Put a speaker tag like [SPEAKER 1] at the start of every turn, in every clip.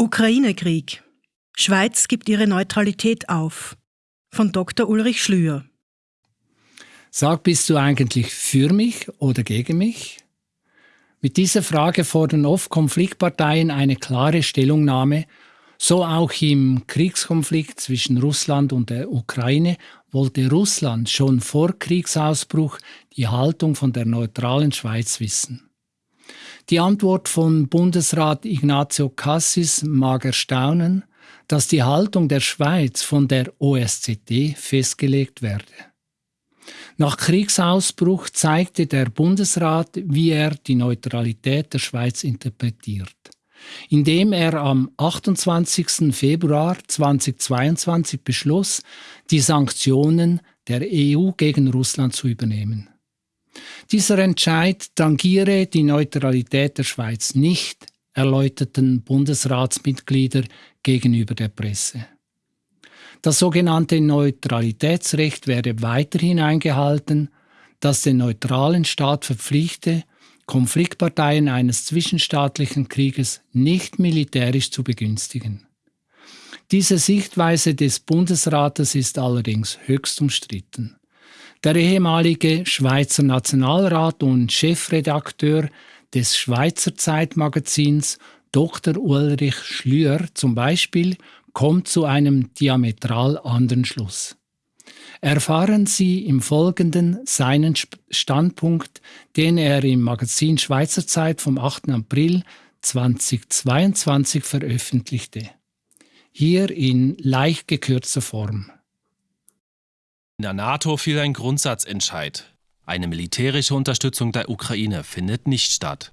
[SPEAKER 1] Ukraine-Krieg. Schweiz gibt ihre Neutralität auf. Von Dr. Ulrich Schlüer.
[SPEAKER 2] Sag, bist du eigentlich für mich oder gegen mich? Mit dieser Frage fordern oft Konfliktparteien eine klare Stellungnahme. So auch im Kriegskonflikt zwischen Russland und der Ukraine wollte Russland schon vor Kriegsausbruch die Haltung von der neutralen Schweiz wissen. Die Antwort von Bundesrat Ignazio Cassis mag erstaunen, dass die Haltung der Schweiz von der OSZE festgelegt werde. Nach Kriegsausbruch zeigte der Bundesrat, wie er die Neutralität der Schweiz interpretiert, indem er am 28. Februar 2022 beschloss, die Sanktionen der EU gegen Russland zu übernehmen. Dieser Entscheid tangiere die Neutralität der Schweiz nicht, erläuterten Bundesratsmitglieder gegenüber der Presse. Das sogenannte Neutralitätsrecht werde weiterhin eingehalten, das den neutralen Staat verpflichte, Konfliktparteien eines zwischenstaatlichen Krieges nicht militärisch zu begünstigen. Diese Sichtweise des Bundesrates ist allerdings höchst umstritten. Der ehemalige Schweizer Nationalrat und Chefredakteur des Schweizer Zeitmagazins Dr. Ulrich Schlür zum Beispiel kommt zu einem diametral anderen Schluss. Erfahren Sie im Folgenden seinen Standpunkt, den er im Magazin Schweizer Zeit vom 8. April 2022 veröffentlichte. Hier in leicht gekürzter Form.
[SPEAKER 3] In der NATO fiel ein Grundsatzentscheid. Eine militärische Unterstützung der Ukraine findet nicht statt.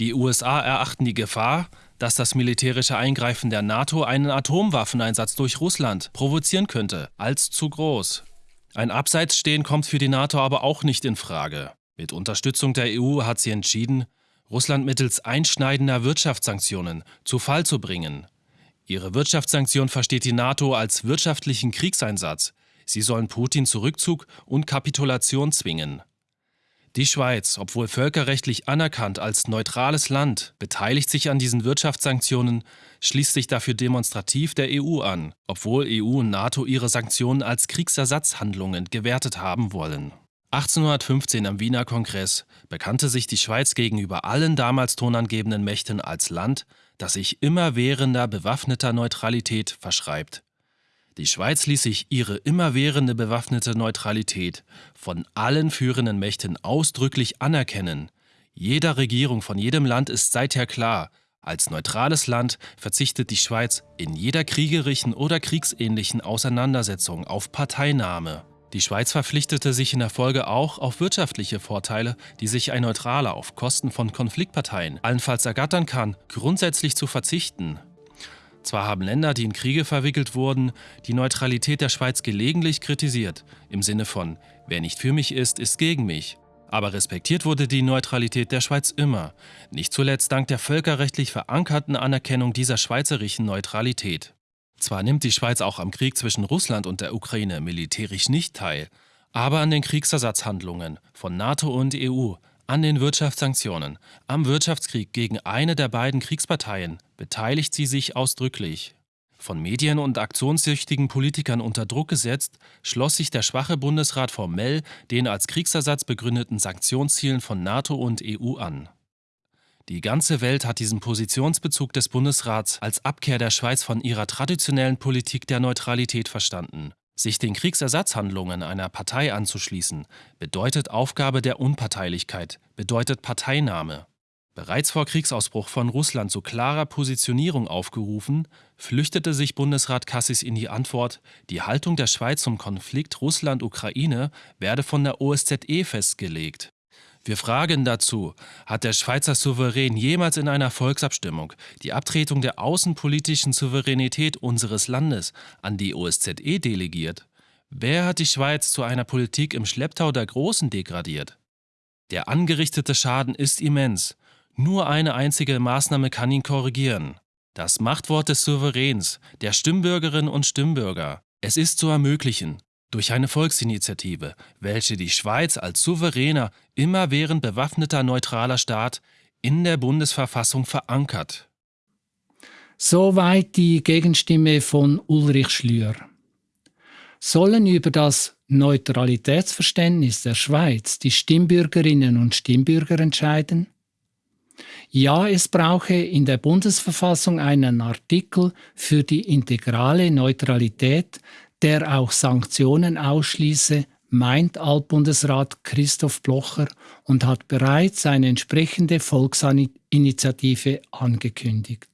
[SPEAKER 3] Die USA erachten die Gefahr, dass das militärische Eingreifen der NATO einen Atomwaffeneinsatz durch Russland provozieren könnte, als zu groß. Ein Abseitsstehen kommt für die NATO aber auch nicht in Frage. Mit Unterstützung der EU hat sie entschieden, Russland mittels einschneidender Wirtschaftssanktionen zu Fall zu bringen. Ihre Wirtschaftssanktion versteht die NATO als wirtschaftlichen Kriegseinsatz, Sie sollen Putin zu Rückzug und Kapitulation zwingen. Die Schweiz, obwohl völkerrechtlich anerkannt als neutrales Land, beteiligt sich an diesen Wirtschaftssanktionen, schließt sich dafür demonstrativ der EU an, obwohl EU und NATO ihre Sanktionen als Kriegsersatzhandlungen gewertet haben wollen. 1815 am Wiener Kongress bekannte sich die Schweiz gegenüber allen damals tonangebenden Mächten als Land, das sich immerwährender bewaffneter Neutralität verschreibt. Die Schweiz ließ sich ihre immerwährende bewaffnete Neutralität von allen führenden Mächten ausdrücklich anerkennen. Jeder Regierung von jedem Land ist seither klar, als neutrales Land verzichtet die Schweiz in jeder kriegerischen oder kriegsähnlichen Auseinandersetzung auf Parteinahme. Die Schweiz verpflichtete sich in der Folge auch auf wirtschaftliche Vorteile, die sich ein Neutraler auf Kosten von Konfliktparteien allenfalls ergattern kann, grundsätzlich zu verzichten. Zwar haben Länder, die in Kriege verwickelt wurden, die Neutralität der Schweiz gelegentlich kritisiert, im Sinne von, wer nicht für mich ist, ist gegen mich. Aber respektiert wurde die Neutralität der Schweiz immer, nicht zuletzt dank der völkerrechtlich verankerten Anerkennung dieser schweizerischen Neutralität. Zwar nimmt die Schweiz auch am Krieg zwischen Russland und der Ukraine militärisch nicht teil, aber an den Kriegsersatzhandlungen von NATO und EU an den Wirtschaftssanktionen, am Wirtschaftskrieg gegen eine der beiden Kriegsparteien beteiligt sie sich ausdrücklich. Von Medien und aktionssüchtigen Politikern unter Druck gesetzt, schloss sich der schwache Bundesrat formell den als Kriegsersatz begründeten Sanktionszielen von NATO und EU an. Die ganze Welt hat diesen Positionsbezug des Bundesrats als Abkehr der Schweiz von ihrer traditionellen Politik der Neutralität verstanden sich den Kriegsersatzhandlungen einer Partei anzuschließen, bedeutet Aufgabe der Unparteilichkeit, bedeutet Parteinahme. Bereits vor Kriegsausbruch von Russland zu klarer Positionierung aufgerufen, flüchtete sich Bundesrat Cassis in die Antwort, die Haltung der Schweiz zum Konflikt Russland-Ukraine werde von der OSZE festgelegt. Wir fragen dazu, hat der Schweizer Souverän jemals in einer Volksabstimmung die Abtretung der außenpolitischen Souveränität unseres Landes an die OSZE delegiert? Wer hat die Schweiz zu einer Politik im Schlepptau der Großen degradiert? Der angerichtete Schaden ist immens. Nur eine einzige Maßnahme kann ihn korrigieren. Das Machtwort des Souveräns, der Stimmbürgerinnen und Stimmbürger. Es ist zu ermöglichen, durch eine Volksinitiative, welche die Schweiz als souveräner, immerwährend bewaffneter neutraler Staat in der Bundesverfassung verankert.
[SPEAKER 2] Soweit die Gegenstimme von Ulrich Schlür. Sollen über das Neutralitätsverständnis der Schweiz die Stimmbürgerinnen und Stimmbürger entscheiden? Ja, es brauche in der Bundesverfassung einen Artikel für die integrale Neutralität, der auch Sanktionen ausschließe, meint Altbundesrat Christoph Blocher und hat bereits eine entsprechende Volksinitiative angekündigt.